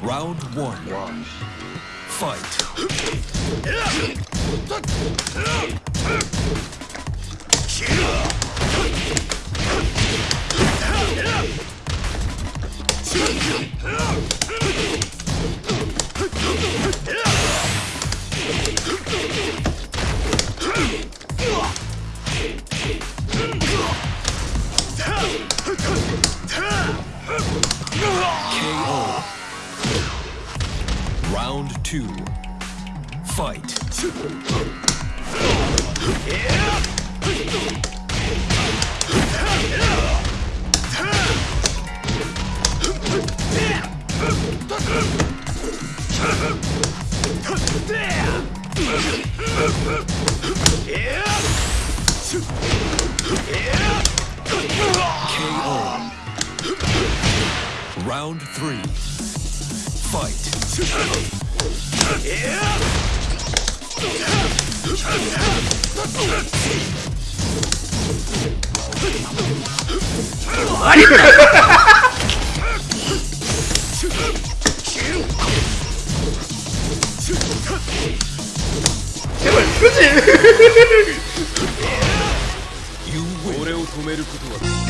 Round one. Fight. Round two. Fight. KO. Round three. 아니 제발 그지? 오레오 도메를 구도하라